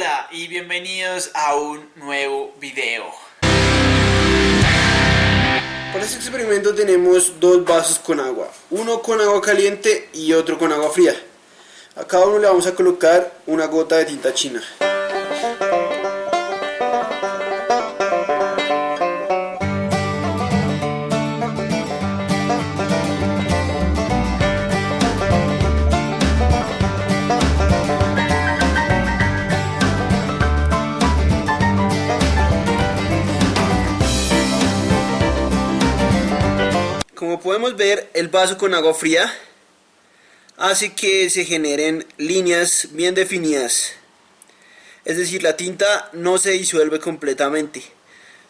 Hola y bienvenidos a un nuevo video. Para este experimento tenemos dos vasos con agua, uno con agua caliente y otro con agua fría. A cada uno le vamos a colocar una gota de tinta china. Como podemos ver, el vaso con agua fría hace que se generen líneas bien definidas. Es decir, la tinta no se disuelve completamente,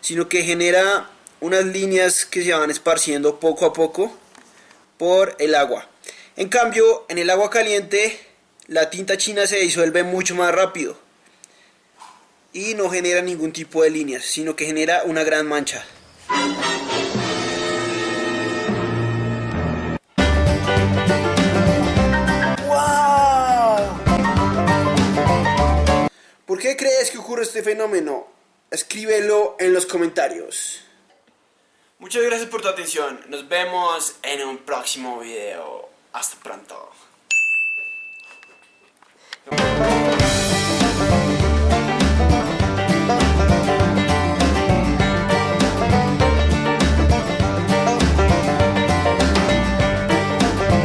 sino que genera unas líneas que se van esparciendo poco a poco por el agua. En cambio, en el agua caliente, la tinta china se disuelve mucho más rápido y no genera ningún tipo de líneas, sino que genera una gran mancha. Crees que ocurre este fenómeno? Escríbelo en los comentarios. Muchas gracias por tu atención. Nos vemos en un próximo video. Hasta pronto.